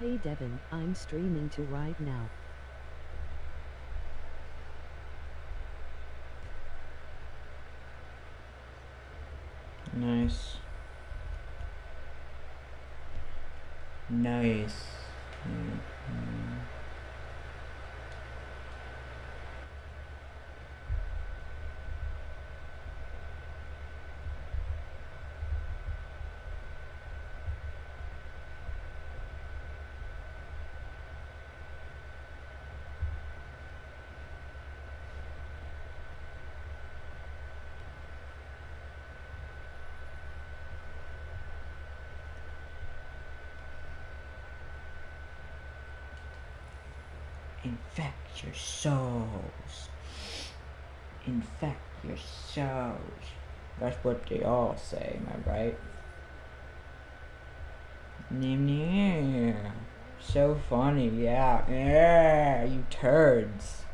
Hey Devin, I'm streaming to right now. Nice. Nice. Mhm. Your souls. Infect your souls. That's what they all say, am I right? So funny, yeah. Yeah, you turds.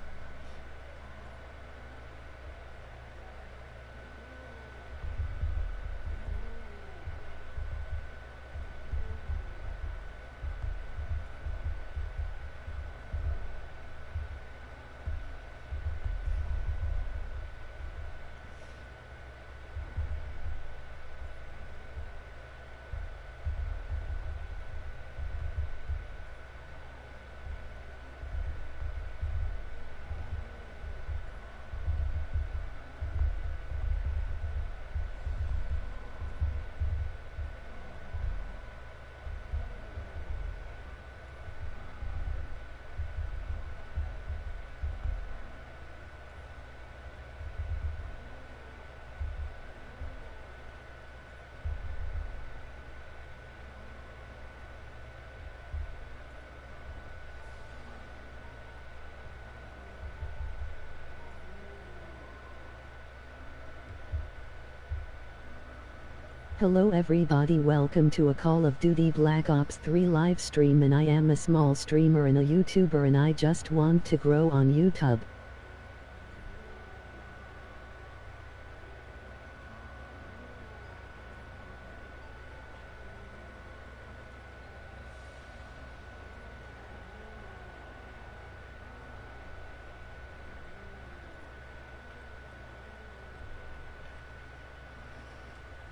Hello everybody welcome to a Call of Duty Black Ops 3 live stream and I am a small streamer and a YouTuber and I just want to grow on YouTube.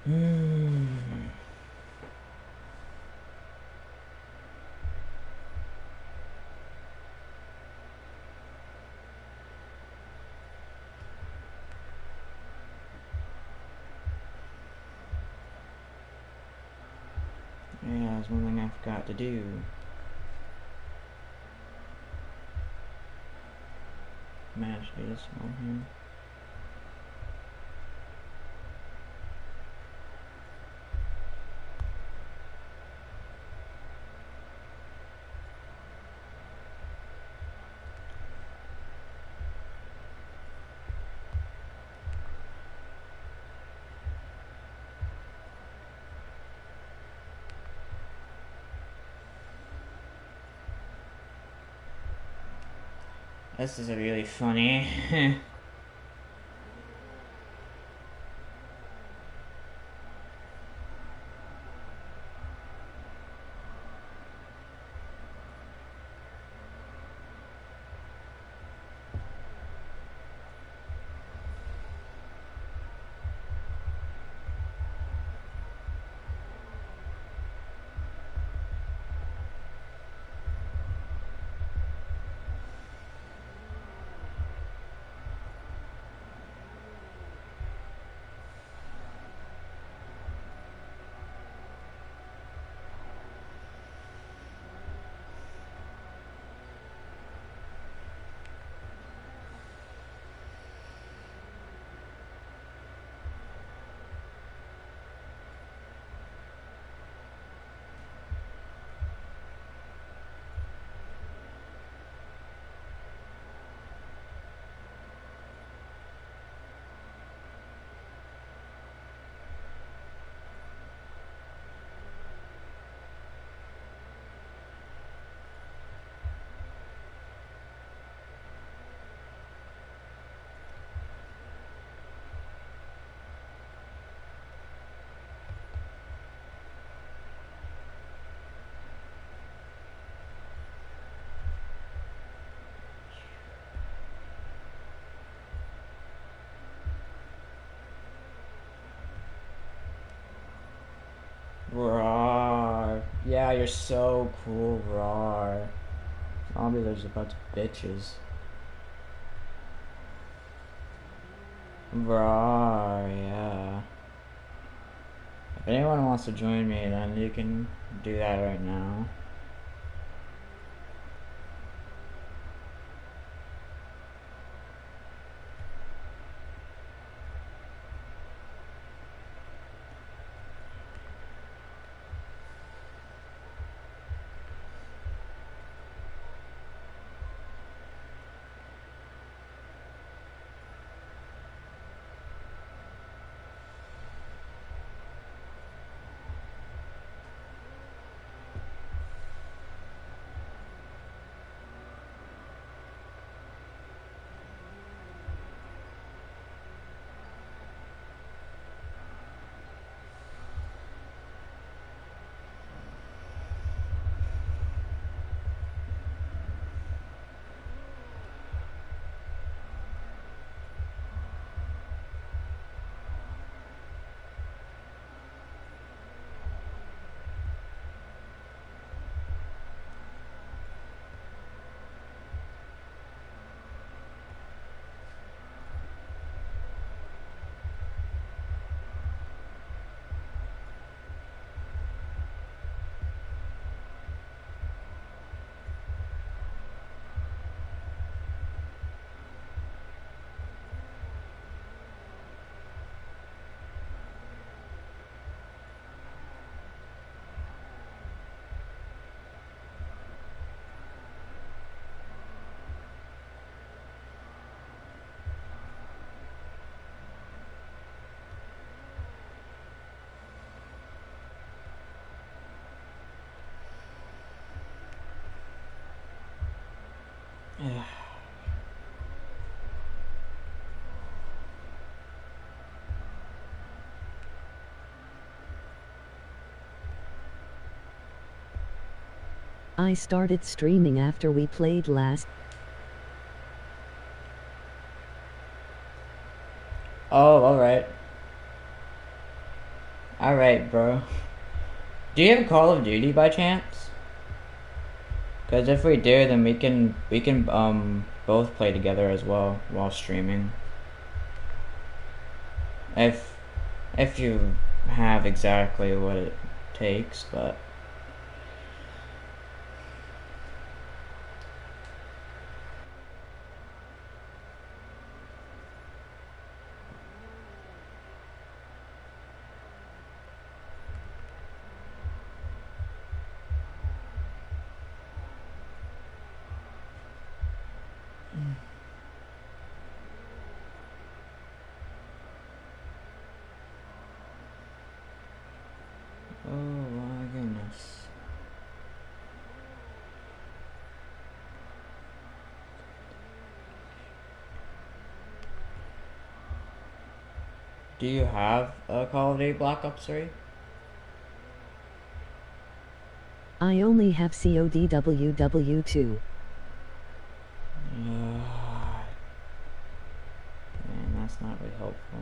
Hmm. One thing I forgot to do. Mash this on here. This is a really funny. you're so cool, Rawr. Zombies are just a bunch of bitches. Rawr, yeah. If anyone wants to join me, then you can do that right now. I started streaming after we played last. Oh, alright. Alright, bro. Do you have Call of Duty by chance? Because if we do, then we can we can um both play together as well while streaming. If if you have exactly what it takes, but oh my goodness. Do you have a Call of Duty Black Ops 3? I only have CODWW2. Man, that's not really helpful.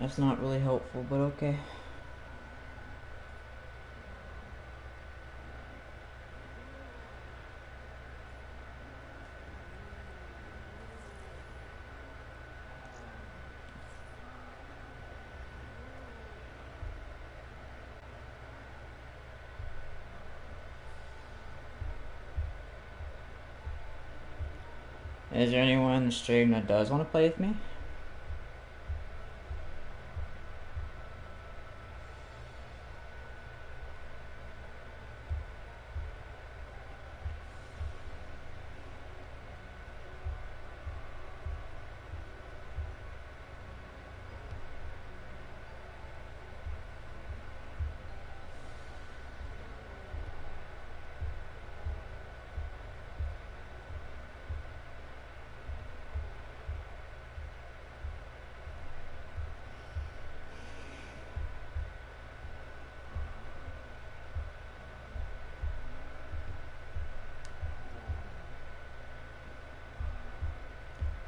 That's not really helpful, but okay. Is there anyone in the stream that does want to play with me?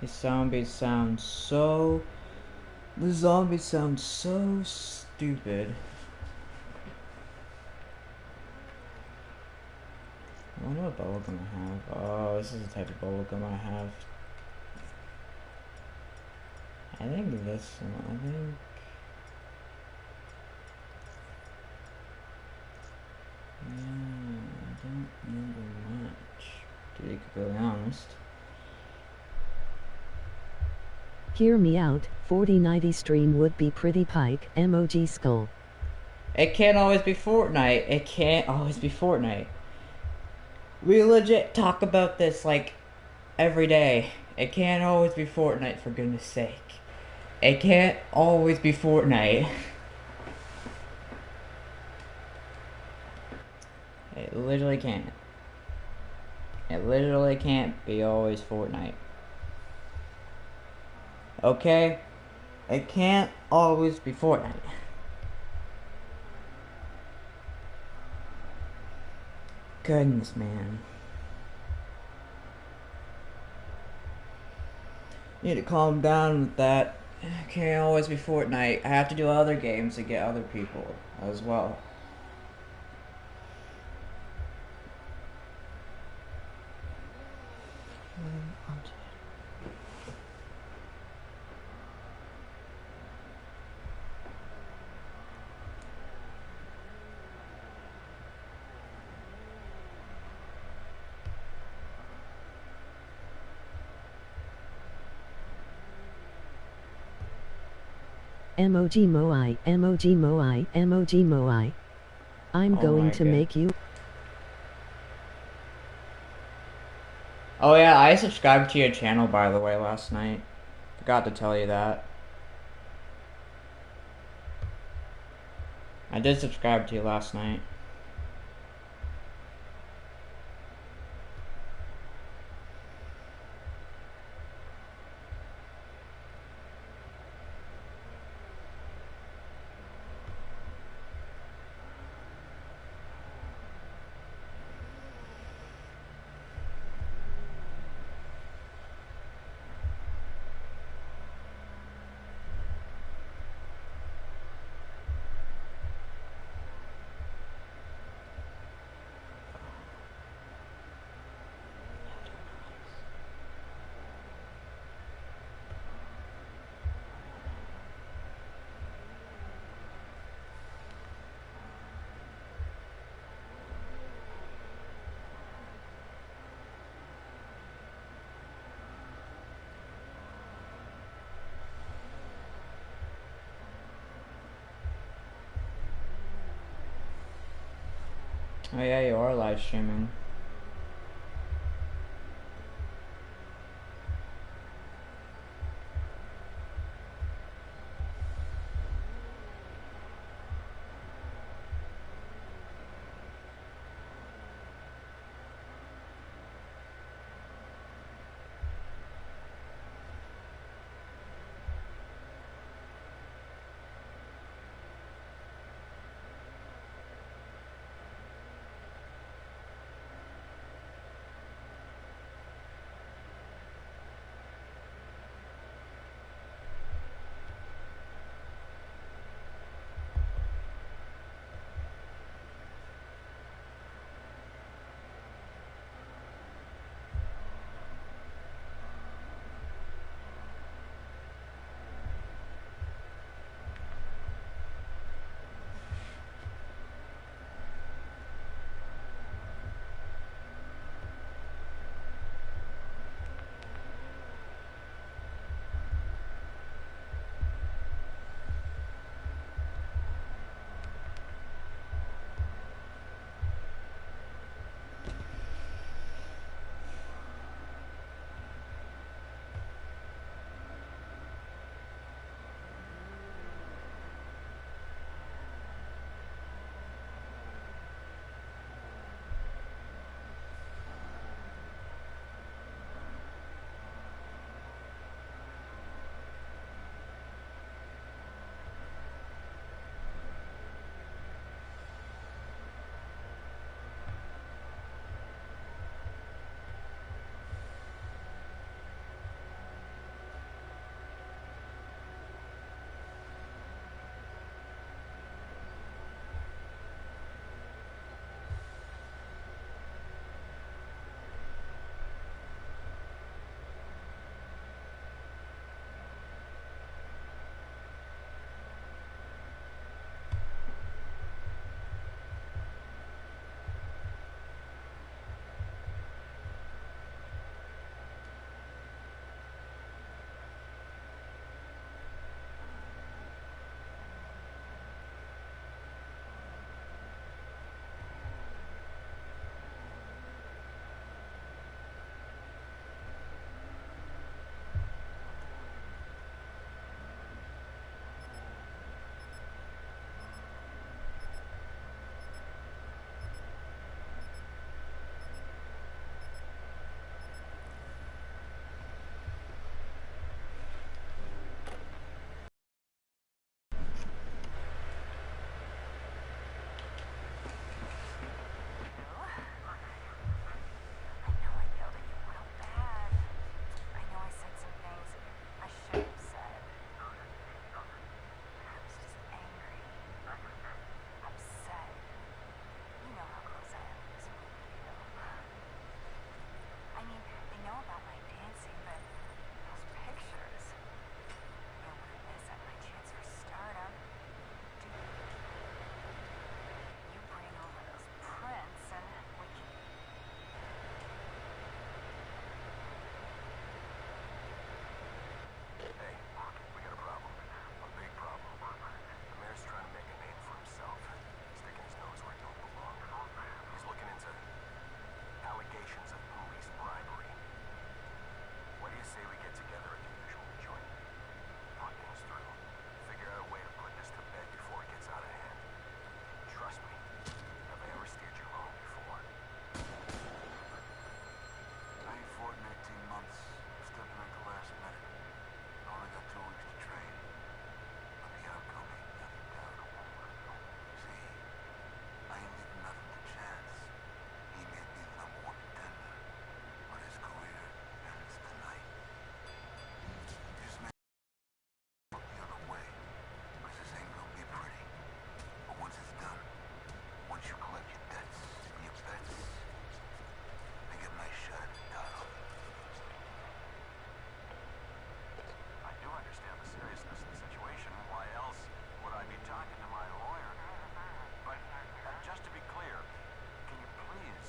The zombies sound so. The zombies sound so stupid. I wonder what bubblegum I have. Oh, this is the type of bubblegum I have. I think this one, I think. Yeah, I don't remember much, to be completely honest. Hear me out, 4090 stream would be pretty pike, emoji skull. It can't always be Fortnite. It can't always be Fortnite. We legit talk about this like every day. It can't always be Fortnite for goodness sake. It can't always be Fortnite. It literally can't. It literally can't be always Fortnite. Okay? It can't always be Fortnite. Goodness, man. You need to calm down with that. It can't always be Fortnite. I have to do other games to get other people as well. Emoji Moai, Emoji Moai, Emoji Moai. I'm Oh going to God. make you Oh yeah, I subscribed to your channel by the way last night. Forgot to tell you that. I did subscribe to you last night. Are live streaming.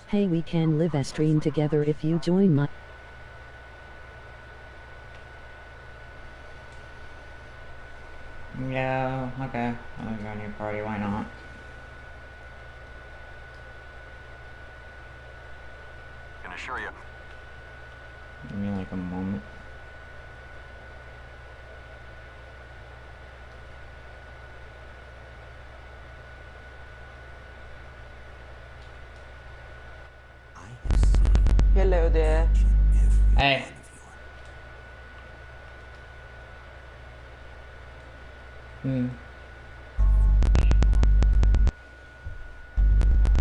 Hey, we can live a stream together if you join my. Yeah, okay. I'll join your party, why not? Can assure you, Give me like a moment. Hello there. Hey. Hmm.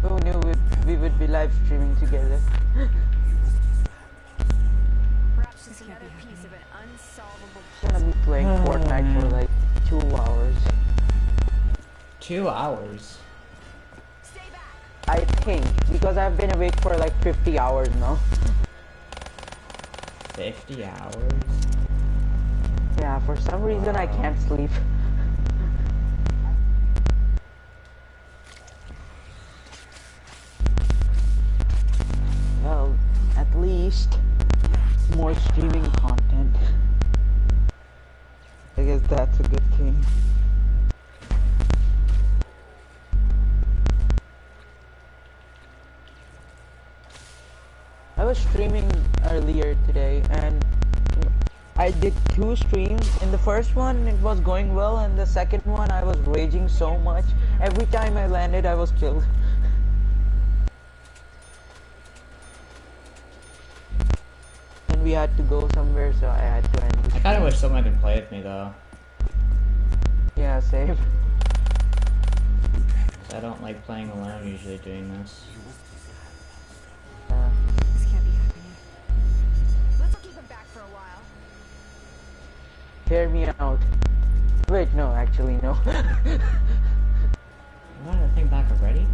Who knew we, we would be live streaming together? Perhaps just another piece of an unsolvable I'm gonna be playing oh. Fortnite for like two hours. Two hours. I think because I've been awake for like 50 hours now. 50 hours? Yeah, for some reason I can't sleep. Well, at least more streaming content. I guess that's a good thing. I was streaming earlier today and I did two streams. In the first one, it was going well, and the second one, I was raging so much. Every time I landed, I was killed. We had to go somewhere, so I had to end. I kinda wish someone could play with me though. yeah, same. 'cause I don't like playing alone usually doing this. This can't be happening. Let's keep him back for a while. hear me out. Wait, no, actually, no. You wanted the thing back already?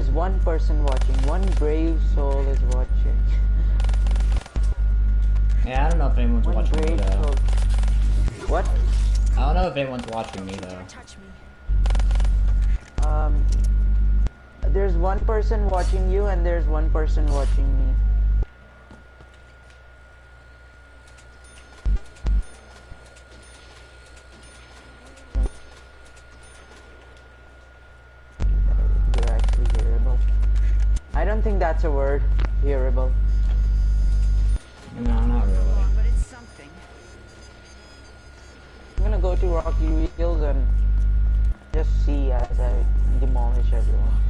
There's one person watching. One brave soul is watching. Yeah, I don't know if anyone's One watching me brave though. soul. What? I don't know if anyone's watching me though. Touch me. Um, there's one person watching you, and there's one person watching me. That's a word. Hearable. No, not really. Wrong, but it's something. I'm gonna go to Rocky Reels and just see as I demolish everyone.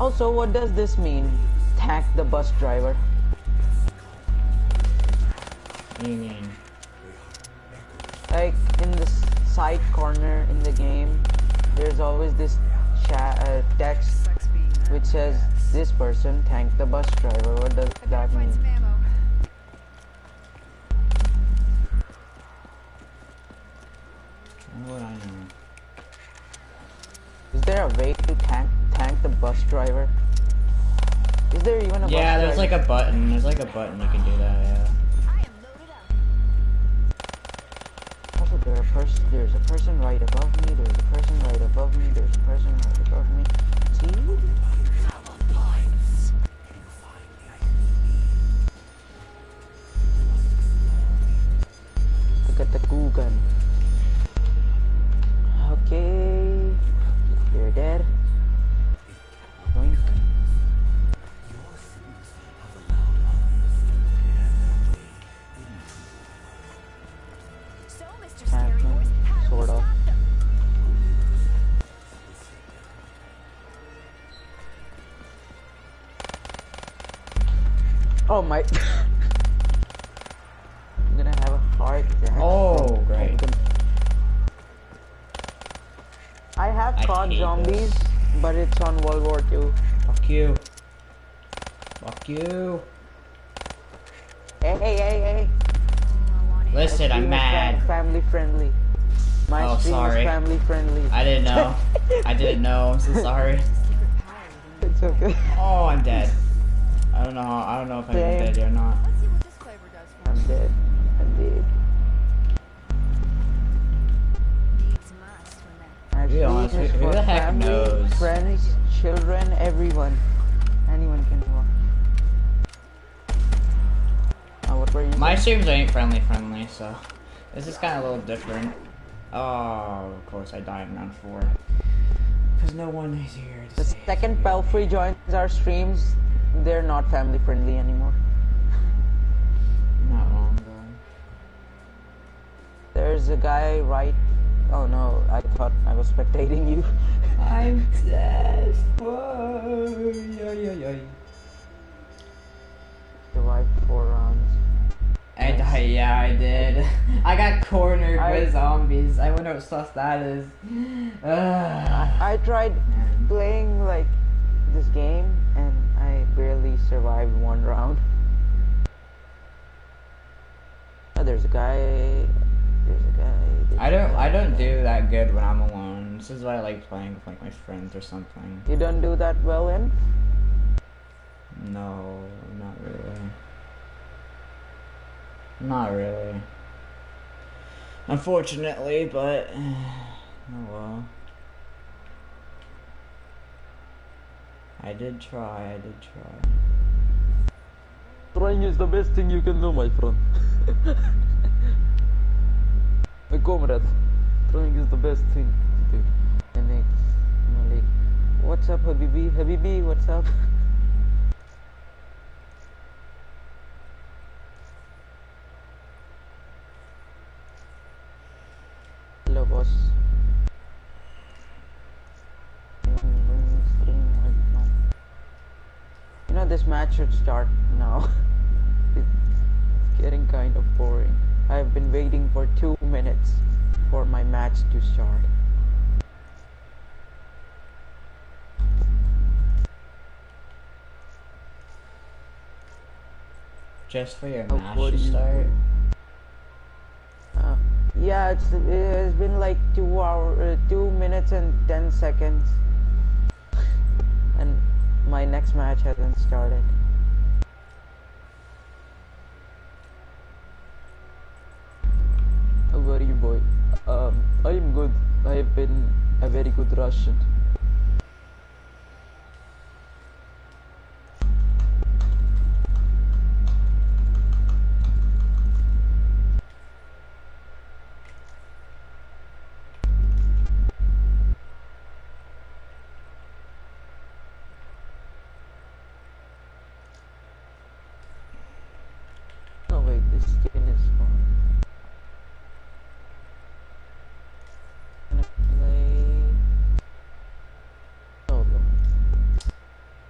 Also, what does this mean? Thank the bus driver. What do you mean? Like in the side corner in the game, there's always this chat uh, text Sucks being that. which says this person thanked the bus driver. What does that mean? What I know? Is there a way to thank thank the bus driver? Is there even a Yeah, bus there's like a button. There's like a button you can do that, yeah. Person. There's a person right above me. There's a person right above me. There's a person right above me. See? Look at the gun. This is kind of a little different. Oh, of course I died in round four. Because no one is here The save second. Pelfrey joins our streams, they're not family friendly anymore. Not wrong though. There's a guy right. Oh no, I thought I was spectating you. I'm dead. Whoa. Yo, yo, yo. Survived rounds. I died, yeah, I did. I got cornered I- with zombies. I wonder what stuff that is. Ugh. I tried playing like this game and I barely survived one round. Oh, there's a guy. There's a guy. there's I don't I don't do that good when I'm alone. This is why I like playing with like my friends or something. You don't do that well in? No, not really. Not really. Unfortunately, but oh well. I did try, I did try. Trying is the best thing you can do, my friend. my comrade. Trying is the best thing to do. And Malik. What's up, Habibi? Habibi, what's up? Hello, boss. You know, this match should start now. it's getting kind of boring. I've been waiting for two minutes for my match to start. Just for your Oh, match to you- start. Uh, yeah, it's it's been like two hour, uh, two minutes and ten seconds, and my next match hasn't started. How are you, boy? Um, I am good. I have been a very good Russian.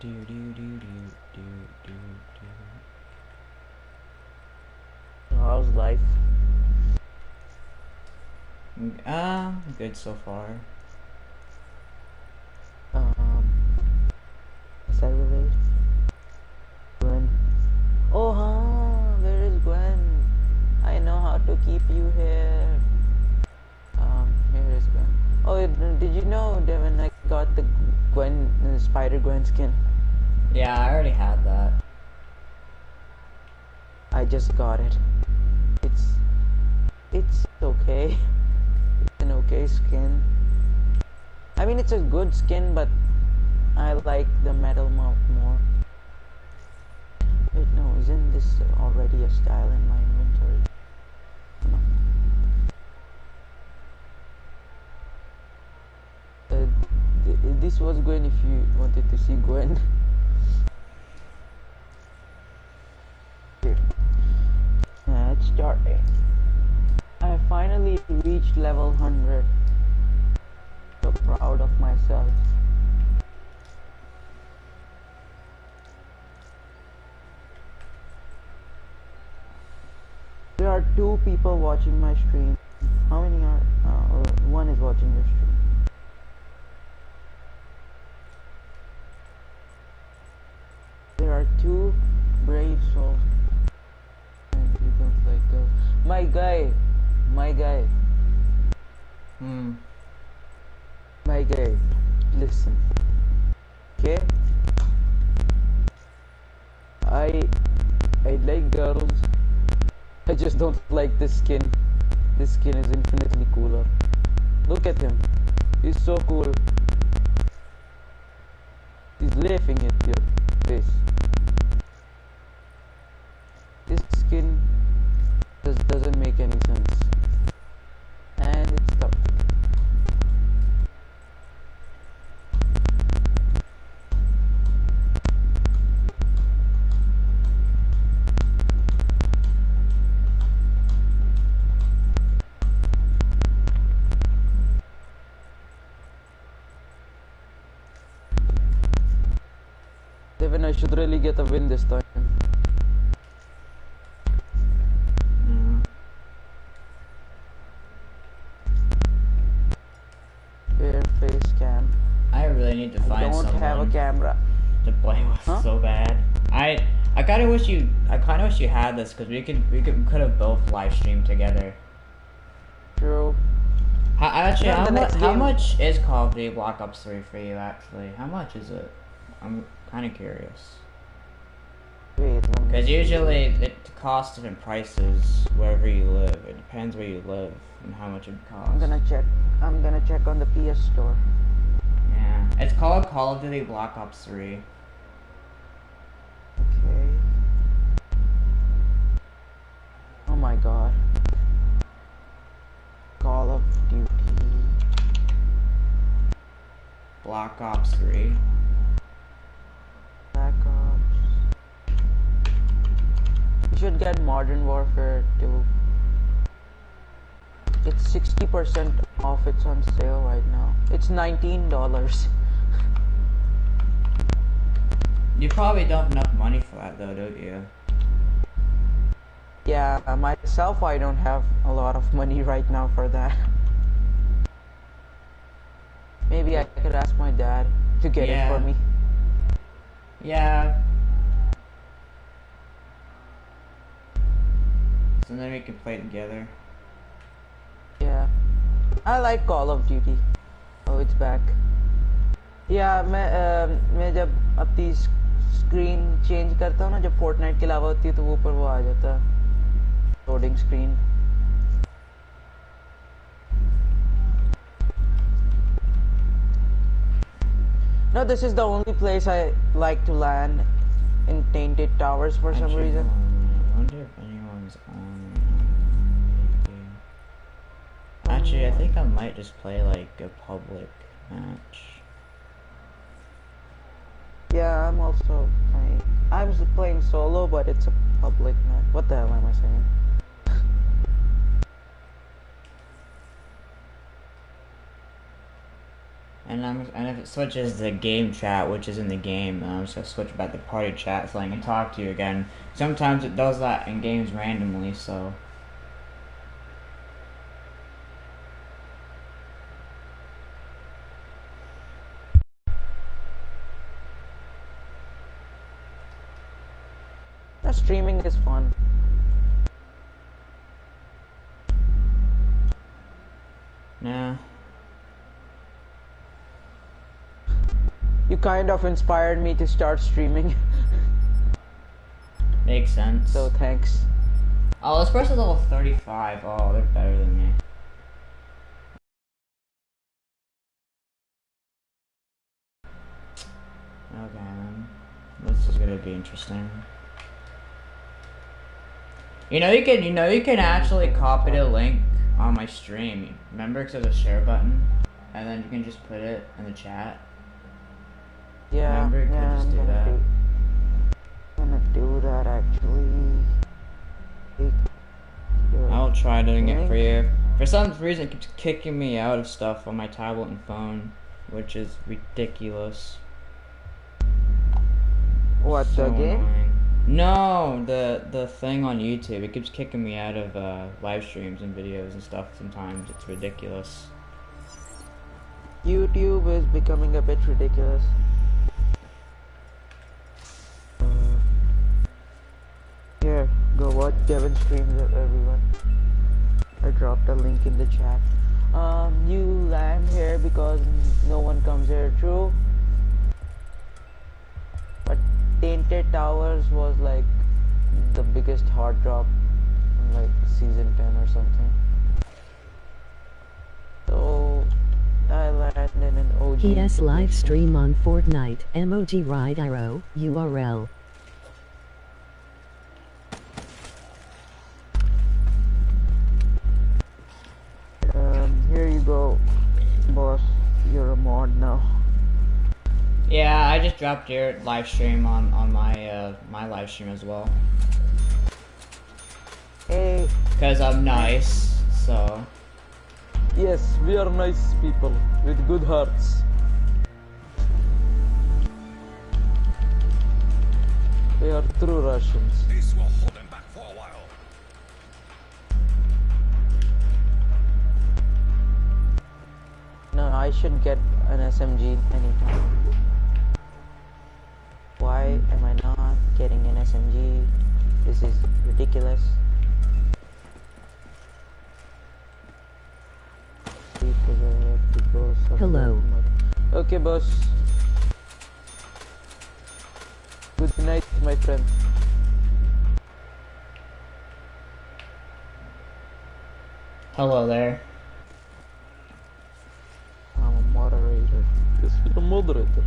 Do do do do do do do. How's life? Um, good so far. Um, is that relate? Gwen. Oh, huh, where is Gwen? I know how to keep you here. Um, here is Gwen. Oh, did you know, Devin, I got the Gwen, uh, Spider Gwen skin. Yeah, I already had that. I just got it. It's, it's okay. It's an okay skin. I mean, it's a good skin, but I like the metal mount more. Wait, no, isn't this already a style in my inventory? No. Uh, th- this was Gwen if you wanted to see Gwen. two people watching my stream. How many are? Uh, one is watching your stream. There are two brave souls. You don't like those. My guy, my guy, Hmm. my guy. Listen. Okay? I I like girls. I just don't like this skin. This skin is infinitely cooler. Look at him. He's so cool. He's laughing at your face. This skin just doesn't make any sense. And it's tough. Devin, I should really get a win this time. Mm. Bare face cam. I really need to I find don't someone have a camera. to play with Huh? so bad. I I kind of wish you I kind of wish you had this because we could we could could have both live streamed together. True. How, actually, how, mu- how much is Call of Duty Black Ops 3 for you, actually? How much is it? I'm kind of curious. Wait. let me Because usually it costs different prices wherever you live. It depends where you live and how much it costs. I'm gonna check. I'm gonna check on the PS Store. Yeah. It's called Call of Duty Black Ops 3. Okay. Oh my god. Call of Duty. Black Ops 3. You should get Modern Warfare 2. It's 60% off. It's on sale right now. It's $19. You probably don't have enough money for that though, don't you? Yeah, myself, I don't have a lot of money right now for that. Maybe I could ask my dad to get it for me. Yeah. So then we can play together. Yeah. I like Call of Duty. Oh, it's back. या मैं आ, मैं जब अपनी screen change. करता हूँ ना जब Fortnite के अलावा होती है तो वो ऊपर वो आ जाता है loading No, this is the only place I like to land in Tilted Towers for some reason. I wonder if anyone on. Actually, I think I might just play like a public match. Yeah, I'm also playing. I'm playing solo, but it's a public match. What the hell am I saying? And I'm and if it switches the game chat, which is in the game, um, just gonna switch back to party chat so I can talk to you again. Sometimes it does that in games randomly, so The streaming is fun. nah. You kind of inspired me to start streaming, Makes sense. so thanks. Oh, this person's level 35. Oh, they're better than me. Okay, then. This is gonna be interesting. You know you can, you know you can actually copy the link on my stream. Remember, 'cause there's a share button, and then you can just put it in the chat. Yeah, Remember, yeah, I'm do gonna that. do. I'm gonna do that actually. I'll try doing it for you. For some reason, it keeps kicking me out of stuff on my tablet and phone, which is ridiculous. What So the game? annoying. No, the the thing on YouTube. It keeps kicking me out of uh, live streams and videos and stuff. Sometimes it's ridiculous. YouTube is becoming a bit ridiculous. Go watch Devin streams everyone. I dropped a link in the chat. Um, you land here because no one comes here, true? But Tilted Towers was like the biggest hard drop in like season 10 or something. So I landed in an OG. PS live stream on Fortnite. Emoji ride arrow. URL. Dropped your live stream on on my uh my live stream as well. Hey, Cause I'm nice, so yes, we are nice people with good hearts. We are true Russians. This will hold them back for a while. No, I should get an SMG anytime. Why am I not getting an SMG? This is ridiculous. People have to go somewhere Hello. Okay, boss. Good night, my friend. hello there. I'm a moderator. Yes, you're a moderator.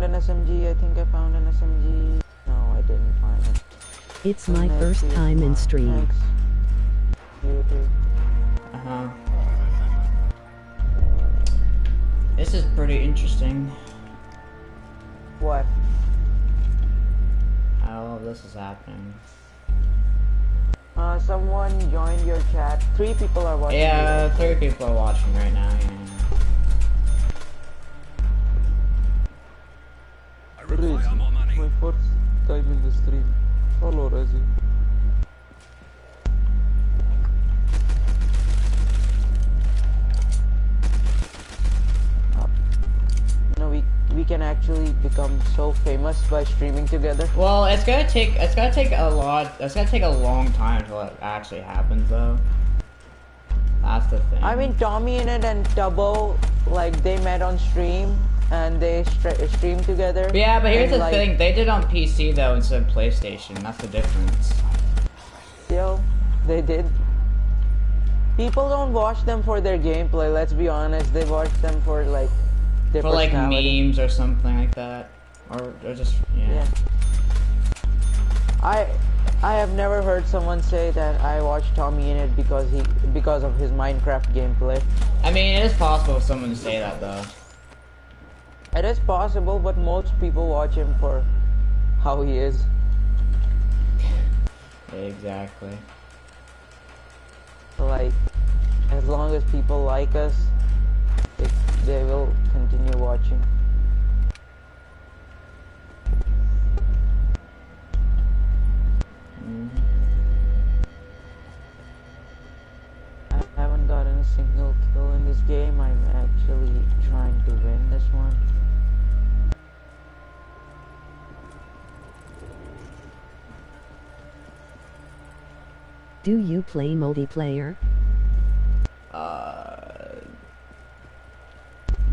Found an SMG. I think I found an SMG. No, I didn't find it. It's my Nice first time in stream. Thanks. Uh huh. This is pretty interesting. What? How this is happening. Uh, someone joined your chat. Three people are watching. Yeah, you. three people are watching right now. Yeah. Rezi, require more money. my first time in the stream. Hello, Rezi. You know, we we can actually become so famous by streaming together. Well, it's gonna take it's gonna take a lot. It's gonna take a long time until it actually happens, though. That's the thing. I mean, TommyInnit and Tubbo, like they met on stream and they stre- streamed together. yeah, but here's the like, thing: they did on PC though instead of PlayStation. That's the difference. Yo, they did. People don't watch them for their gameplay. Let's be honest. They watch them for like their For like memes or something like that, or, or just yeah. Yeah. I I have never heard someone say that I watched TommyInnit because he because of his Minecraft gameplay. I mean, it is possible for someone to say that though. It is possible, but most people watch him for how he is. Exactly. Like, as long as people like us, they, they will continue watching. Mhm. I haven't gotten a single kill in this game. I'm actually trying to win this one. Do you play multiplayer? Uh.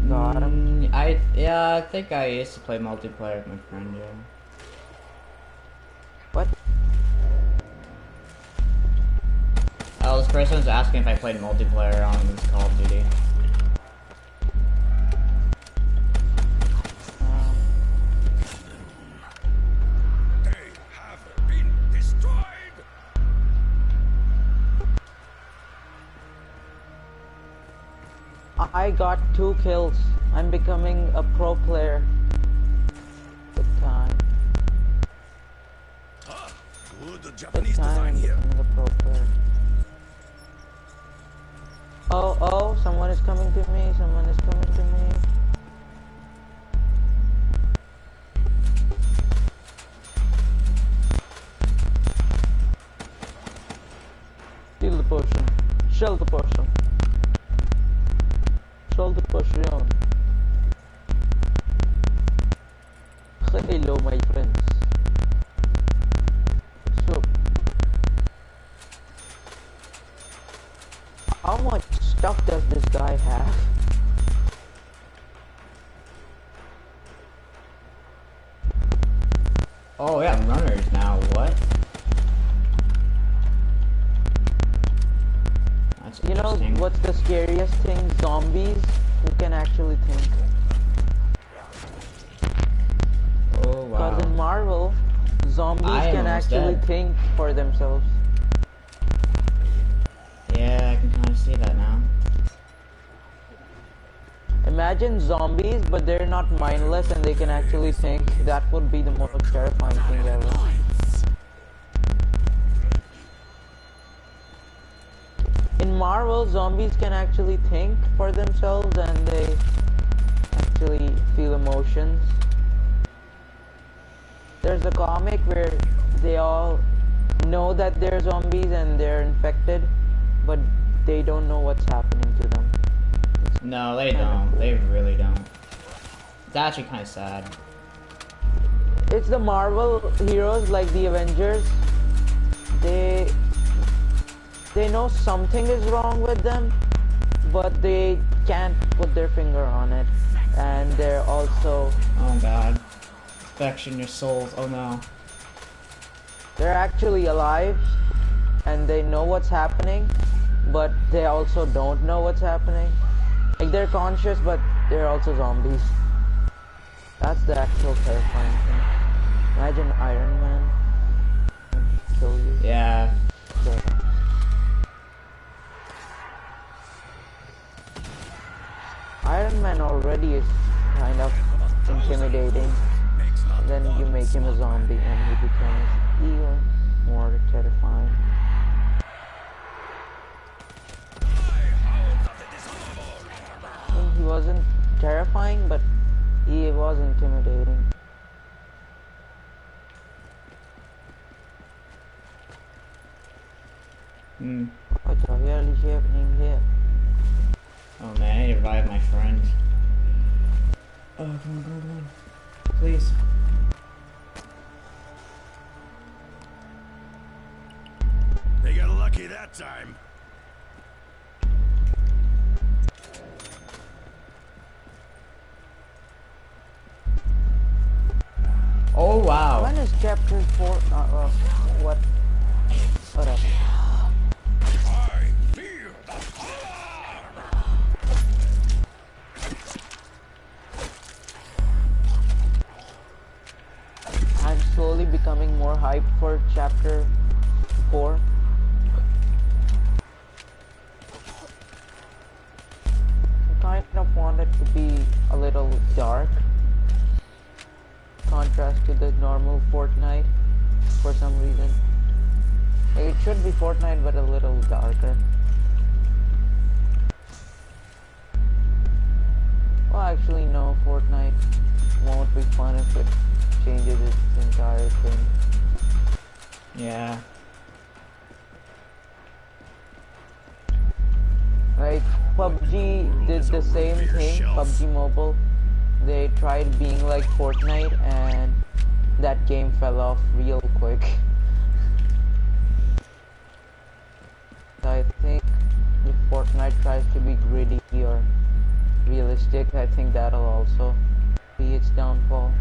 Got him. mm, I yeah, I think I used to play multiplayer with my friend. Yeah. What? Oh, this person was asking if I played multiplayer on this Call of Duty. I got two kills. I'm becoming a pro player. Good time. Ah, good Good time. design here. a pro player. Oh, oh, someone is coming to me. Someone is coming to me. Steal the potion. Shell the potion control the perfume. Hello, my friends. So, how much stuff does this guy have? But they're not mindless and they can actually think. That would be the most terrifying thing ever. In Marvel, zombies can actually think for themselves and they actually feel emotions. There's a comic where they all know that they're zombies and they're infected, but they don't know what's happening to them. No, they don't. They really don't. It's actually kind of sad. it's the Marvel heroes like the Avengers. They they know something is wrong with them, but they can't put their finger on it. And they're also Oh god. Infection your souls. Oh no. they're actually alive and they know what's happening, but they also don't know what's happening. Like they're conscious but they're also zombies. That's the actual terrifying thing. Imagine Iron Man kill you. Yeah. So, Iron Man already is kind of intimidating. Then you make him a zombie and he becomes even more terrifying. He wasn't terrifying, but he was intimidating. Hmm. What the hell is happening here? Oh man, I need to revive my friend. Oh, come on, come on, come on. Please. They got lucky that time. 4? Uh? What tried being like Fortnite and that game fell off real quick. I think if Fortnite tries to be gritty or realistic, I think that'll also be its downfall.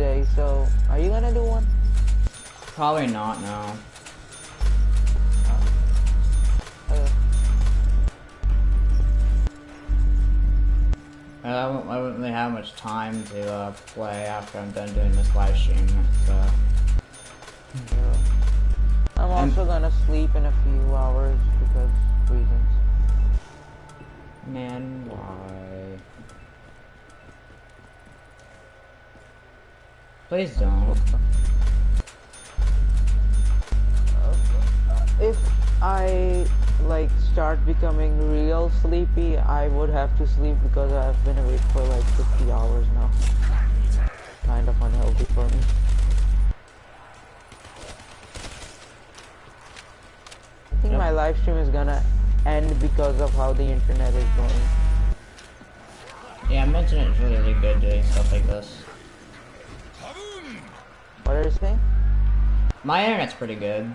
Today, so are you gonna do one? Probably not, no. Uh, I won't, I won't really have much time to uh, play after I'm done doing this live stream. So. yeah. I'm also gonna sleep in a few hours because reasons. Man, why? Please don't. Uh, if I like start becoming real sleepy, I would have to sleep because I've been awake for like 50 hours now. Kind of unhealthy for me. I think yep. my live stream is gonna end because of how the internet is going. Yeah, I mentioned it's really good doing stuff like this. What are you saying? My internet's pretty good.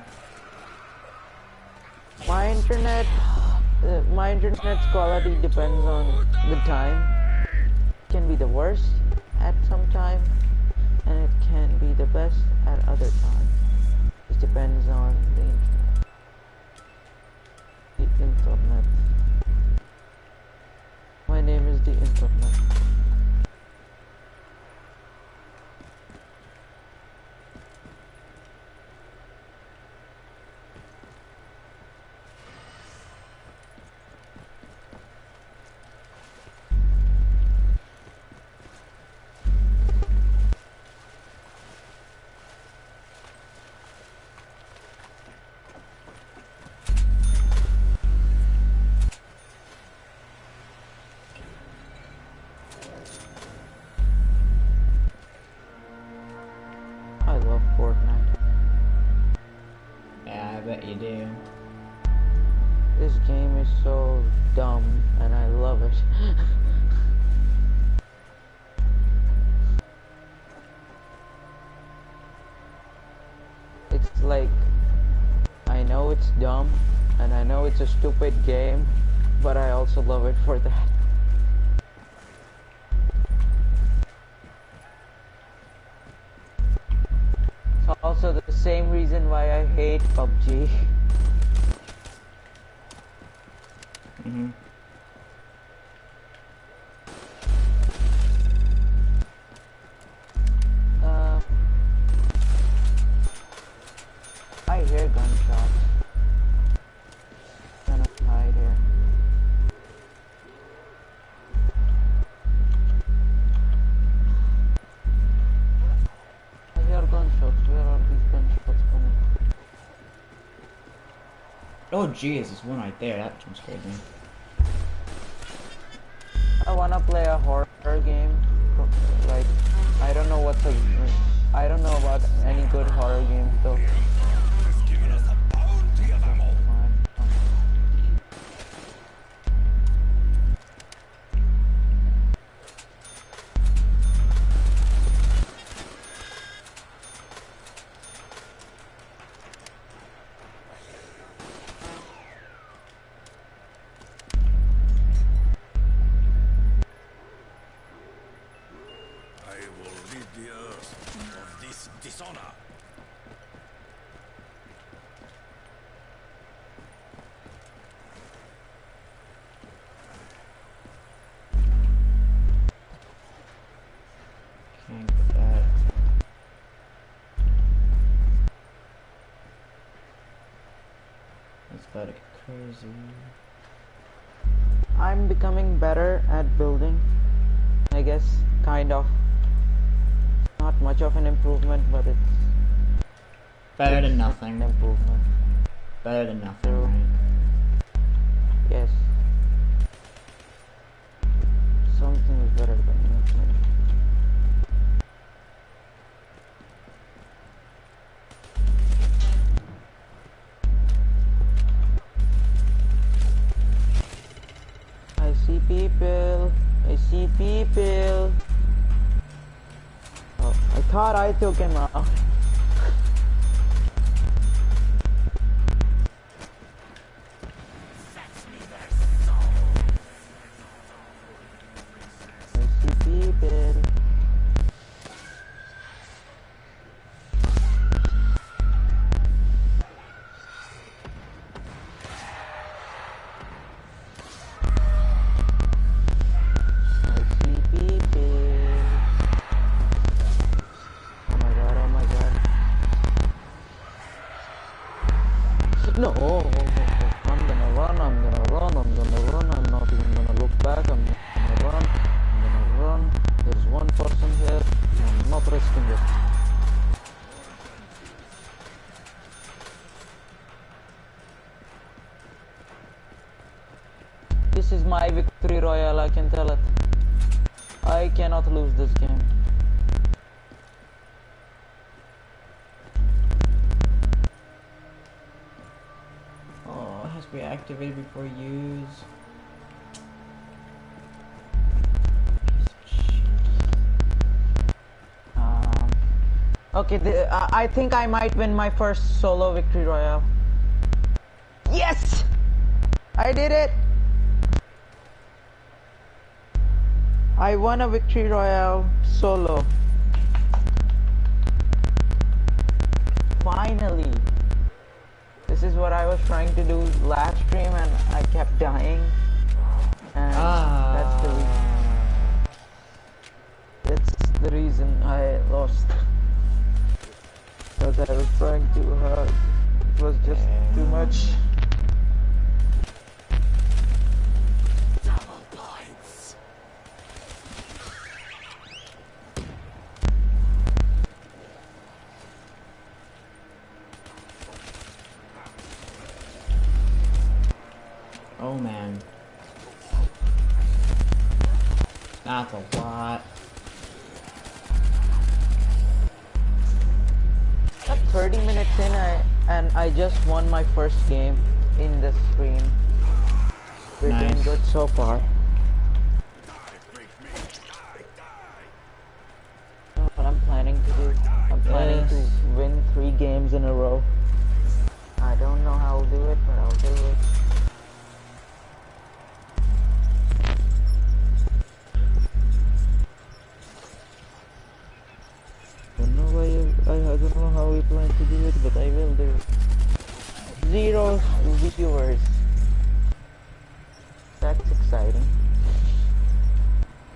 My internet, uh, my internet's quality depends on the time. It can be the worst at some time, and it can be the best at other times. It depends on the internet. The internet. My name is the internet. It's a stupid game, but I also love it for that. It's also the same reason why I hate PUBG. hmm Oh, geez, there's one right there. That jump scared me. I wanna play a horror game. Like, I don't know what's a. I don't know about any good horror games though. Crazy. I'm becoming better at building. I guess, kind of. Not much of an improvement, but it's Better than an activated before use. Um, okay, the, uh, I think I might win my first solo victory royale. Yes! I did it! I won a victory royale solo. do it, but I will do it. Zero viewers. That's exciting.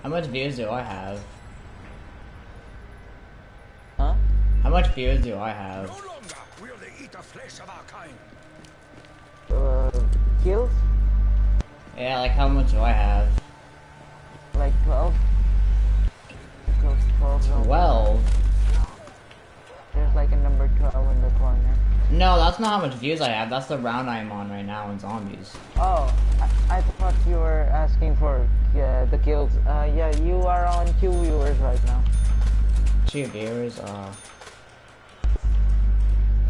How much views do I have? Huh? How much views do I have? No longer will they eat the flesh of our kind. Uh, kills? Yeah, like how much do I have? Like 12? 12? 12? 12? Like a number 12 in the corner. No, that's not how much views I have. That's the round I'm on right now in zombies. Oh, I, I thought you were asking for uh, the kills. Uh, yeah, you are on two viewers right now. Two viewers, uh.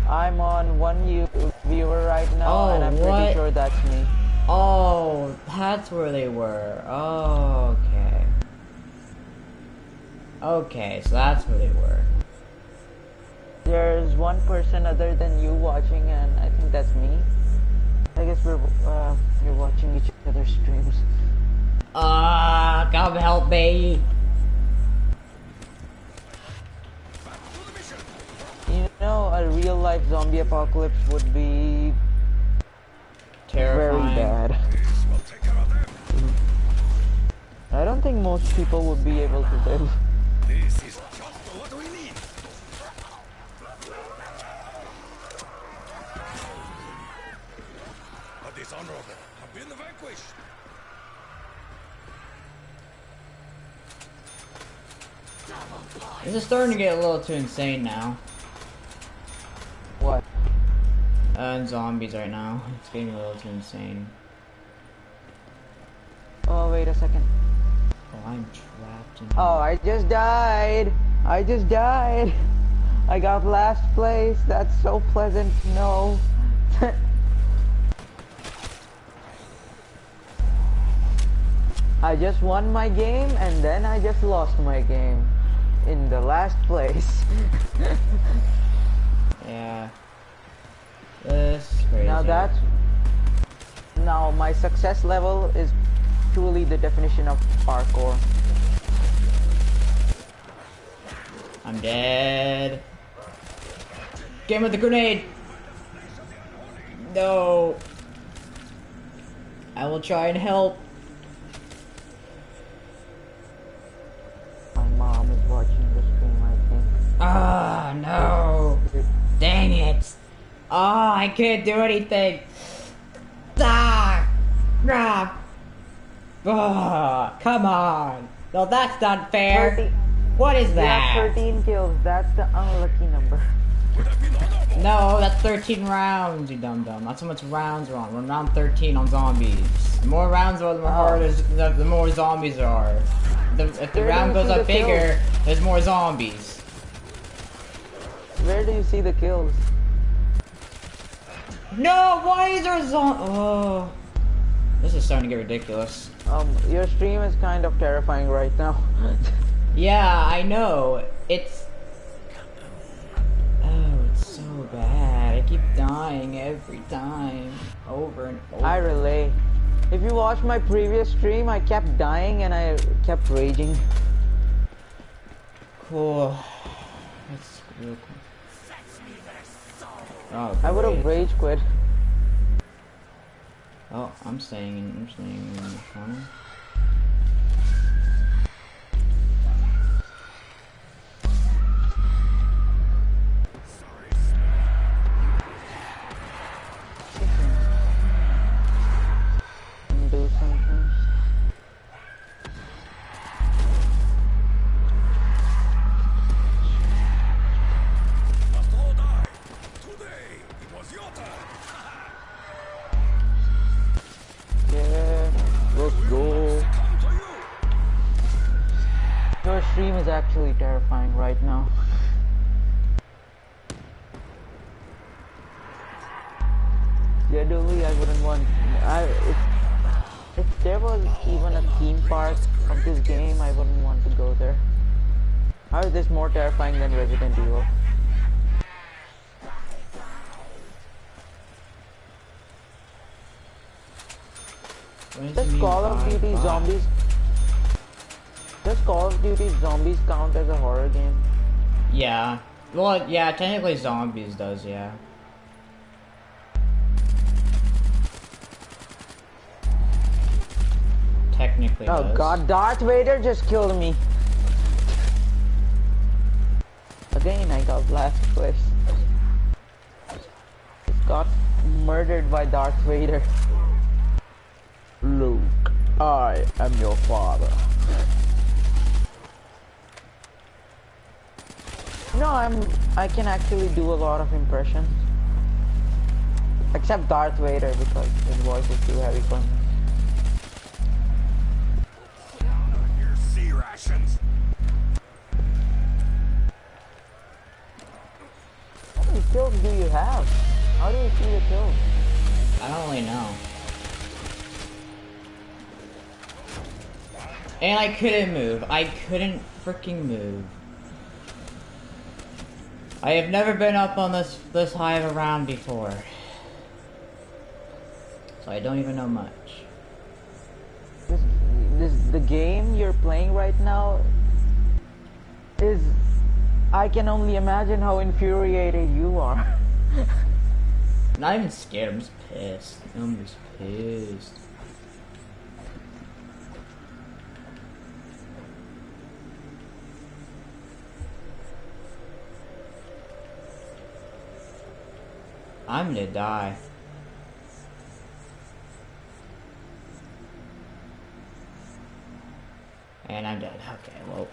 I'm on one you viewer right now, Oh, and I'm what? pretty sure that's me. Oh, that's where they were. Oh, okay. Okay, so that's where they were. There's one person other than you watching, and I think that's me. I guess we're uh, we're watching each other's streams. Ah, come help me. To the mission. You know, a real life zombie apocalypse would be Terrifying. very bad. This will take care of them. I don't think most people would be able to live. This is just what we need. The dishonorable have been vanquished. This is starting to get a little too insane now. What? Uh, and zombies right now. It's getting a little too insane. Oh, wait a second. Oh, I'm trapped in. Oh, I just died. I just died. I got last place. That's so pleasant. No. I just won my game and then I just lost my game in the last place. Yeah. This is crazy. now that now my success level is truly the definition of parkour. I'm dead. Game with the grenade. No. I will try and help. Ah, no. Dang it. Oh, I can't do anything. Ah, ah. Ah, come on. No, that's not fair. 30 What is that? 13 kills. That's the unlucky number. Would have been honorable. No, that's 13 rounds, you dumb dumb. That's how much rounds we're on. We're on round 13 on zombies. The more rounds are, the more harder, the, the more zombies there are. The, if the round goes up kills? bigger, there's more zombies. Where do you see the kills? No, why is there a zombie? Oh. This is starting to get ridiculous. Um, your stream is kind of terrifying right now. Yeah, I know. It's. Oh, it's so bad. I keep dying every time. Over and over. I relay. If you watch my previous stream, I kept dying and I kept raging. Cool. That's real cool. Oh, I would have rage quit. Oh, I'm staying in, I'm staying in the corner. Is actually terrifying right now. Genuinely, I wouldn't want. I if, if there was even a theme park of this game, I wouldn't want to go there. How is this more terrifying than Resident Evil? Does Call of Duty? Zombies? Does Call of Duty Zombies count as a horror game? Yeah. Well, yeah, technically zombies does, yeah. Technically Oh does. god, Darth Vader just killed me. Again, I got last place. Just got murdered by Darth Vader. Luke, I am your father. No, I'm. I can actually do a lot of impressions. Except Darth Vader because his voice is too heavy for me. Your sea rations. How many kills do you have? How do you see the kills? I don't really know. And I couldn't move. I couldn't freaking move. I have never been up on this this high of a round before. So I don't even know much. this, this the game you're playing right now is I can only imagine how infuriated you are. Not even scared, I'm just pissed. I'm just pissed. I'm gonna die. And I'm dead. Okay, well.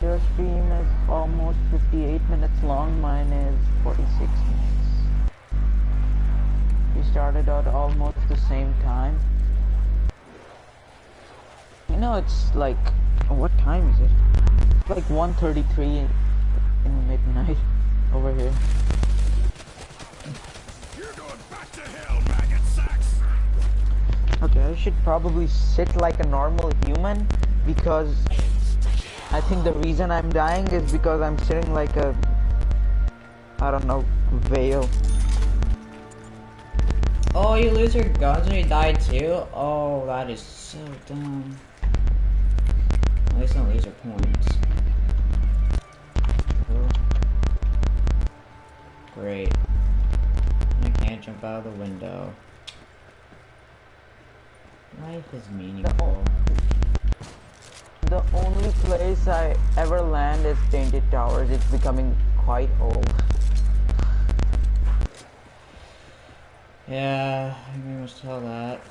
Your stream is almost 58 minutes long, mine is 46 minutes. We started out almost the same time. You know, it's like, what time is it? It's like 1.33 in, in midnight over here. You're going back to hell, maggot sacks. Okay, I should probably sit like a normal human because I think the reason I'm dying is because I'm sitting like a I don't know veil. Oh, you lose your guns when you die too? Oh, that is so dumb. At least don't lose your points. Great. I can't jump out of the window. Life is meaningful. The only place I ever land is Tilted Towers. It's becoming quite old. Yeah, I can much tell that.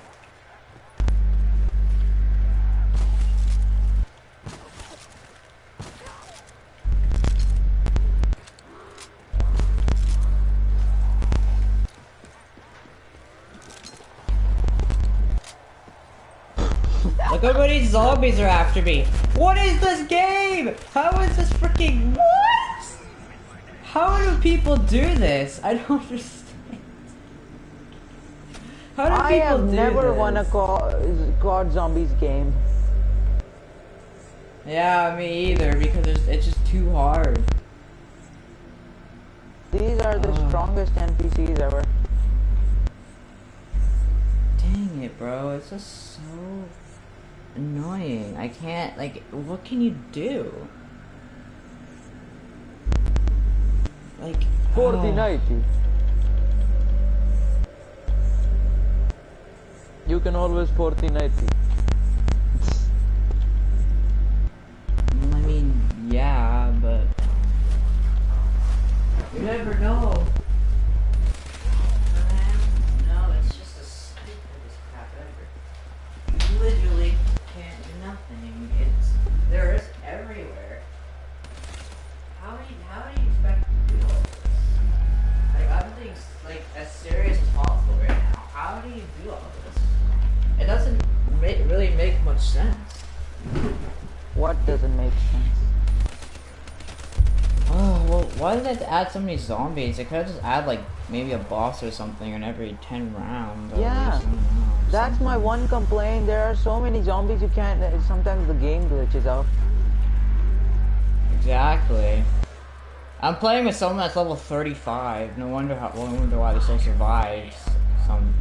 Zombies are after me. What is this game? How is this freaking what? How do people do this? I don't understand. How do I people have never this? won a God Zombies game. Yeah, me either, because it's, it's just too hard. These are the Oh. strongest NPCs ever. Dang it, bro. It's just so annoying. I can't, like, what can you do? Like, For oh. the night. You can always for the night. I mean, yeah, but you never know. Doesn't make sense? Oh, well, why did to add so many zombies? They could have just add, like, maybe a boss or something in every 10 rounds. Yeah. least, I don't know, That's my one complaint. There are so many zombies you can't. uh, Sometimes the game glitches out. Exactly. I'm playing with someone that's level 35. No wonder how. Well, no wonder why they still survive. Some.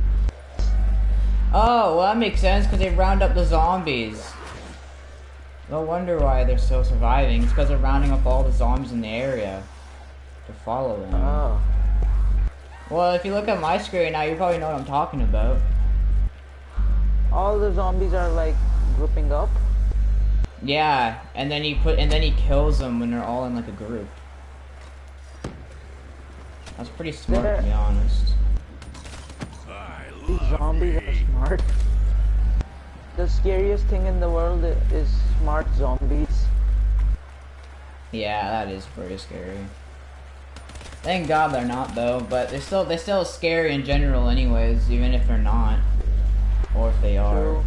Oh, well, that makes sense because they round up the zombies. No wonder why they're still surviving. It's because they're rounding up all the zombies in the area to follow them. Oh. Well, if you look at my screen now, you probably know what I'm talking about. All the zombies are like grouping up. Yeah, and then he put and then he kills them when they're all in like a group. That's pretty smart to be honest. I These zombies me. are smart. The scariest thing in the world is smart zombies. Yeah, that is pretty scary. Thank God they're not though, but they're still they're still scary in general anyways, even if they're not. Or if they are. True.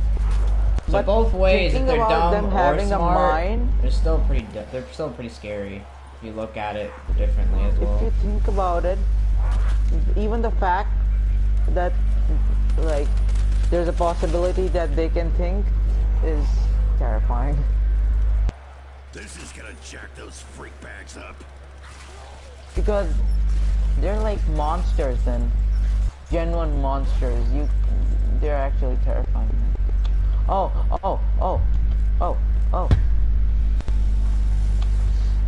So But both ways, if they're dumb or smart, they're still pretty they're still pretty scary if you look at it differently as well. If you think about it, even the fact that like there's a possibility that they can think is terrifying. This is gonna jack those freak bags up. Because they're like monsters then. Genuine monsters. You they're actually terrifying. Oh, oh, oh, oh, oh.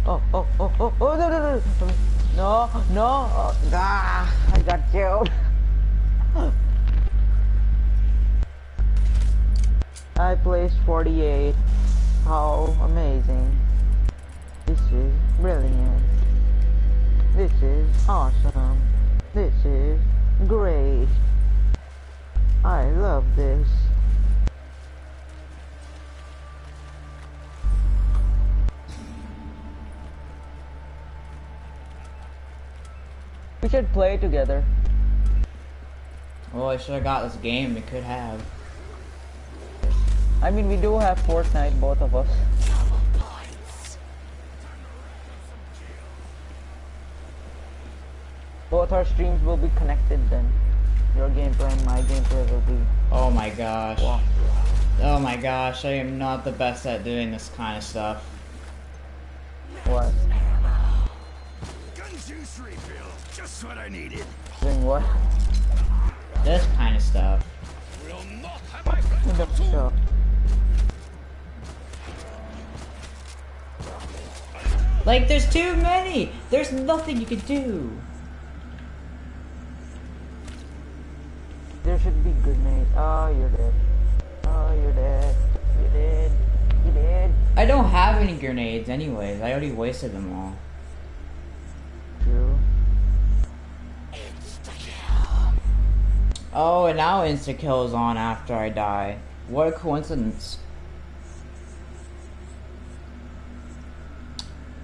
Oh, oh, oh, oh, oh, no, no, no, no, no, oh, ah, I got killed. I placed 48. How amazing. This is brilliant. This is awesome. This is great. I love this. We should play together. Well, I should have got this game. We could have. I mean, we do have Fortnite, both of us. Both our streams will be connected then. Your gameplay and my gameplay will be. Oh my gosh. Wow. Oh my gosh, I am not the best at doing this kind of stuff. What? Gun juice refill. Just what I needed. Doing what? This kind of stuff. Will not have my friend Like, there's too many! There's nothing you can do! There should be good grenades. Oh, you're dead. Oh, you're dead. You're dead. You're dead. I don't have any grenades anyways. I already wasted them all. True. Oh, and now insta-kill is on after I die. What a coincidence.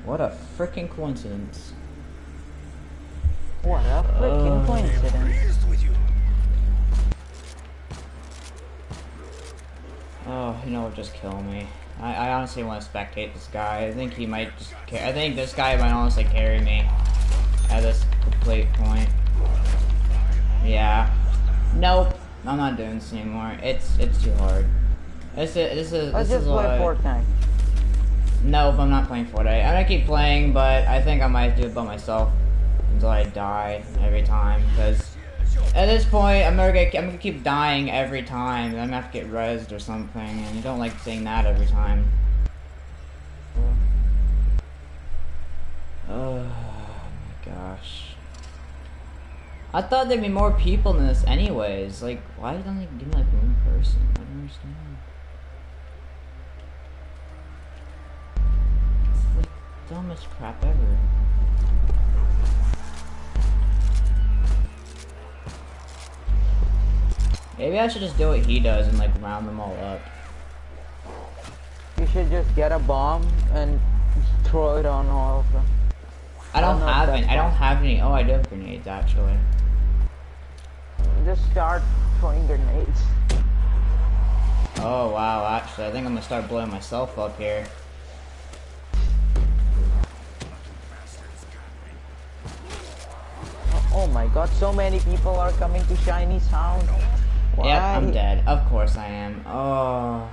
What a freaking coincidence. What a freaking Oh. coincidence. With you. Oh, you know what? Just kill me. I, I honestly want to spectate this guy. I think he might just. I think this guy might honestly carry me. at this complete point. Yeah. Nope. I'm not doing this anymore. It's it's too hard. This is this is Let's this just is play Fortnite. Nope, I'm not playing Fortnite. I'm gonna keep playing, but I think I might do it by myself until I die every time. Because at this point, I'm gonna get, I'm gonna keep dying every time. I'm gonna have to get rezzed or something, and you don't like seeing that every time. Oh my gosh. I thought there'd be more people in this anyways. Like, why don't they give me like one person? I don't understand. Dumbest crap ever. Maybe I should just do what he does and like round them all up. You should just get a bomb and throw it on all of them. I don't, don't have any. I don't have any. Oh, I do have grenades actually. Just start throwing grenades. Oh wow, actually, I think I'm gonna start blowing myself up here. God, so many people are coming to Shiny Sound. Why? Yep, I'm dead. Of course I am. Oh.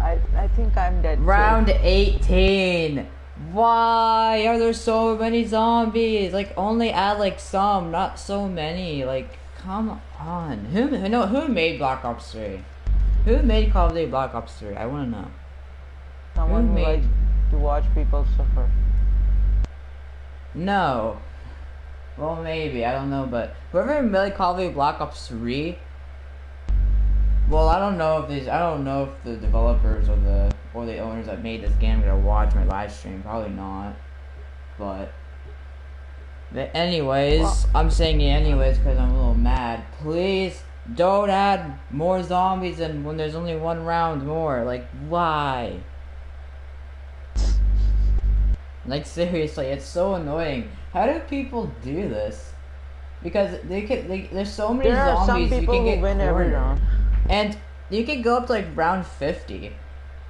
I, I think I'm dead. too. Round 18. Why are there so many zombies? Like only add like some, not so many. Like come on. Who no who made Black Ops 3? Who made Call of Duty Black Ops 3? I want to know. Someone who made- likes to watch people suffer. No. Well, maybe I don't know, but whoever made Call of Duty Black Ops 3. Well, I don't know if these. I don't know if the developers or the or the owners that made this game are gonna watch my live stream. Probably not. But. But anyways, Well- I'm saying it anyways because I'm a little mad. Please don't add more zombies and when there's only one round more. Like why? Like seriously, it's so annoying. How do people do this? Because they can. They, there's so many There are some zombies you can who get win every round. and you can go up to like round fifty.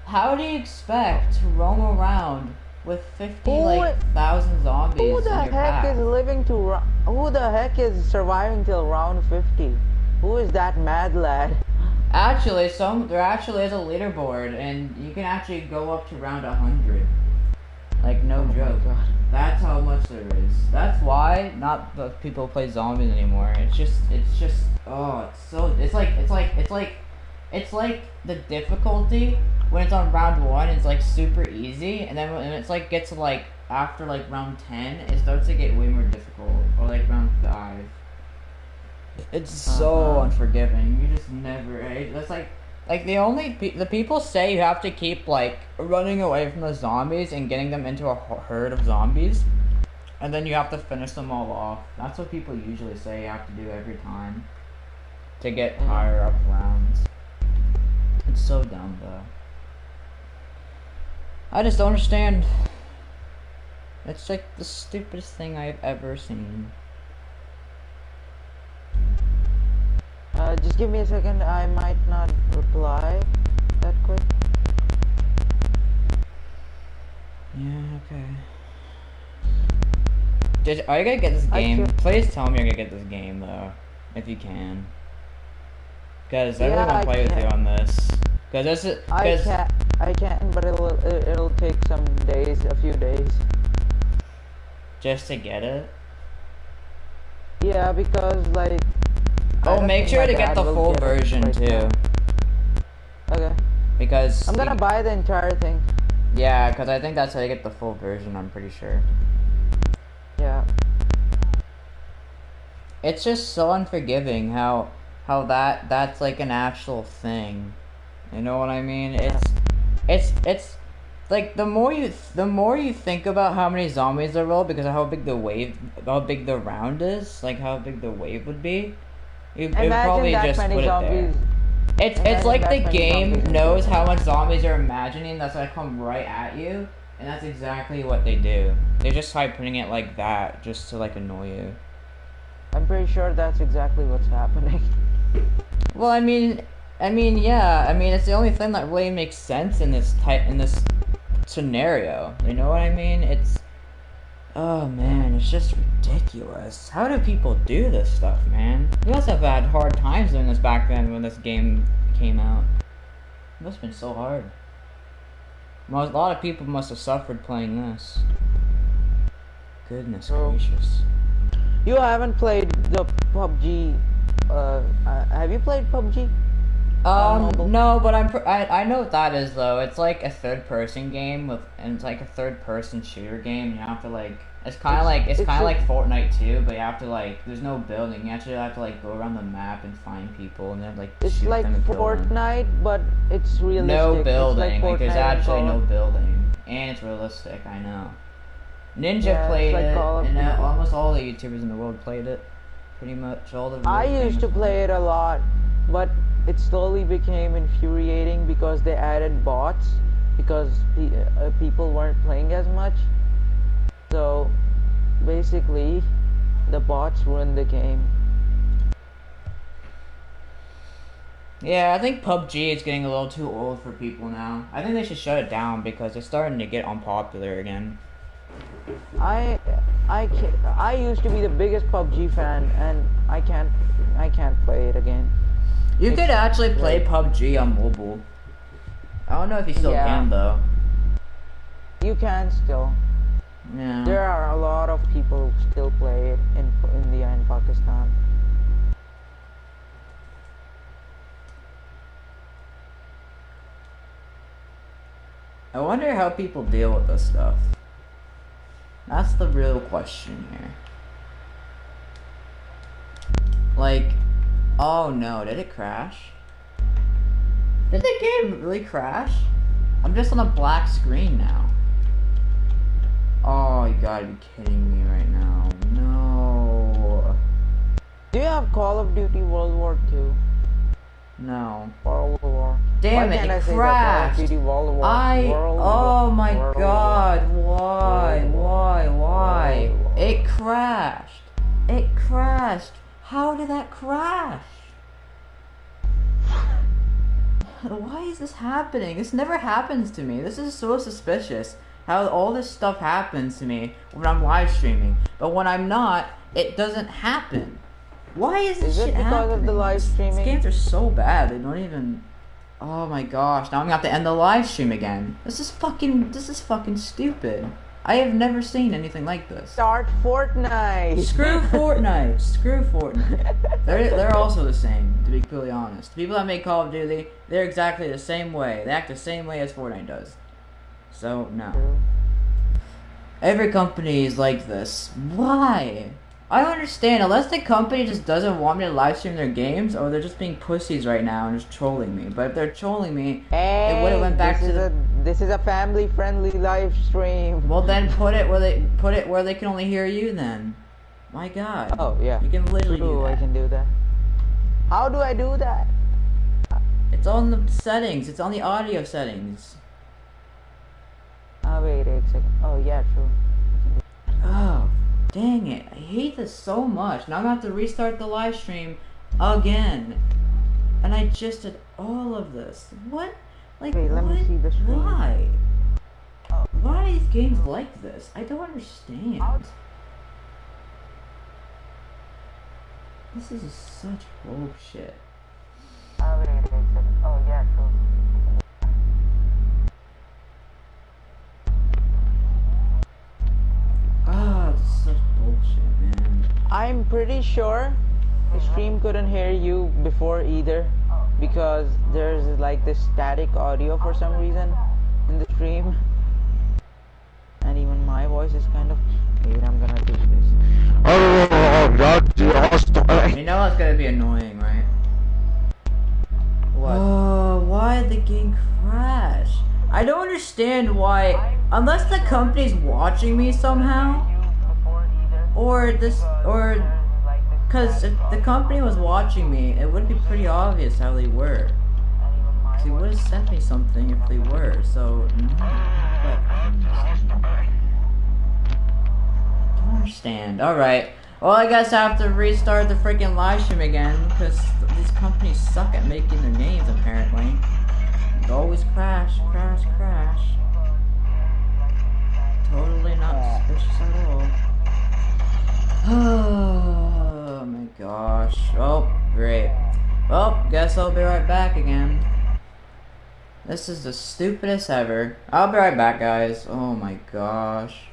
How do you expect to roam around with fifty Who like thousand zombies Who the heck is living to Who the heck is surviving till round 50? Who is that mad lad? Actually, some there actually is a leaderboard, and you can actually go up to round hundred. Like no Oh joke. That's how much there is. That's why not the people play zombies anymore. It's just it's just oh it's so it's like it's like it's like it's like the difficulty when it's on round one it's like super easy and then when it's like gets to like after like round ten it starts to get way more difficult or like round five. It's so Uh-huh. unforgiving. You just never. It's like like the only pe- the people say you have to keep like running away from the zombies and getting them into a herd of zombies, and then you have to finish them all off. That's what people usually say you have to do every time to get Mhm. higher up rounds. It's so dumb though. I just don't understand. It's like the stupidest thing I've ever seen. Uh, just give me a second. I might not reply that quick. Yeah, okay. Did, are you gonna get this game? Please tell me you're gonna get this game though, if you can. Because I really want to play with you on this. Because this is. I Cause, can I can, but it'll it'll take some days, a few days. just to get it. Yeah, because like. Oh, make sure to get the full get version right too. now. Okay. Because. I'm gonna buy the entire thing. Yeah, because I think that's how you get the full version. I'm pretty sure. Yeah. It's just so unforgiving how how that that's like an actual thing. You know what I mean? It's it's it's like the more you the more you think about how many zombies there will because of how big the wave how big the round is, like how big the wave would be. It probably that just many put zombies. it there. It's it's like the game knows how much zombies you're imagining that's gonna come right at you, and that's exactly what they do. They just try putting it like that just to like annoy you. I'm pretty sure that's exactly what's happening. Well, I mean, I mean, yeah. I mean, it's the only thing that really makes sense in this type in this scenario. You know what I mean? It's Oh man, it's just ridiculous. How do people do this stuff, man? We must have had hard times doing this back then when this game came out. It must have been so hard. Most, a lot of people must have suffered playing this. Goodness Oh. gracious. You haven't played the PUBG. Uh, uh, have you played PUBG? Um, mobile? no, but I'm pr- I, I know what that is though. It's like a third person game with and it's like a third person shooter game. You have to like it's kind of like it's, it's kind of like Fortnite too, but you have to like there's no building. You actually have to like go around the map and find people and then like It's shoot like them and kill them. Fortnite, but it's realistic. No building. Like, there's Fortnite actually no building, and it's realistic. I know. Ninja Yeah, played like it, and uh, almost all the YouTubers in the world played it. Pretty much all the. I used to play it a lot, but it slowly became infuriating because they added bots because pe- uh, people weren't playing as much. So basically, the bots ruined the game. Yeah, I think PUBG is getting a little too old for people now. I think they should shut it down because it's starting to get unpopular again. I I I used to be the biggest PUBG fan, and I can't I can't play it again. You could actually play like- PUBG on mobile. I don't know if you still Yeah. can though. You can still. Yeah. There are a lot of people who still play it in India and Pakistan. I wonder how people deal with this stuff. That's the real question here. Like, oh no, did it crash? Did the game really crash? I'm just on a black screen now. Oh, you gotta be kidding me right now. No. Do you have Call of Duty World War II? No. World War. Damn Why it, I it that? crashed. World War. I World oh War- my World god, why, War. why, why? World It crashed. It crashed. How did that crash? Why is this happening? This never happens to me. This is so suspicious. How all this stuff happens to me when I'm live streaming, but when I'm not, it doesn't happen. Why is this Is it shit because of happening? the live streaming? These games are so bad. They don't even. Oh my gosh! Now I'm gonna have to end the live stream again. This is fucking. This is fucking stupid. I have never seen anything like this. Start Fortnite. Screw Fortnite. Screw Fortnite. They're they're also the same. To be completely honest, the people that make Call of Duty, they're exactly the same way. They act the same way as Fortnite does. So no. Every company is like this. Why? I don't understand. Unless the company just doesn't want me to live stream their games, or they're just being pussies right now and just trolling me. But if they're trolling me, Hey, it would have went back this to is the. a this is a family friendly live stream. Well, then put it where they put it where they can only hear you. Then, my God. Oh yeah. You can literally do True, I that. can do that. How do I do that? It's on the settings. It's on the audio settings. Oh wait, wait a second. Oh yeah, true. Oh, dang it. I hate this so much. Now I'm gonna have to restart the live stream again. And I just did all of this. What? Like, Wait, let me see the screen. Why? Why are these games like this? I don't understand. This is such bullshit. I'm pretty sure the stream couldn't hear you before either because there's like this static audio for some reason in the stream. And even my voice is kind of wait, I'm gonna do this. You know it's gonna be annoying, right? What? Oh, why did the game crash? I don't understand why, unless the company's watching me somehow, or this, or, cause if the company was watching me, it would be pretty obvious how they were. They would have sent me something if they were, so, no. But, I don't understand. I don't understand. Alright. Well, I guess I have to restart the freaking live stream again, because these companies suck at making their games, apparently. They always crash, crash, crash. totally not suspicious at all. Oh my gosh. Oh, great. Well, guess I'll be right back again. This is the stupidest ever. I'll be right back, guys. Oh my gosh.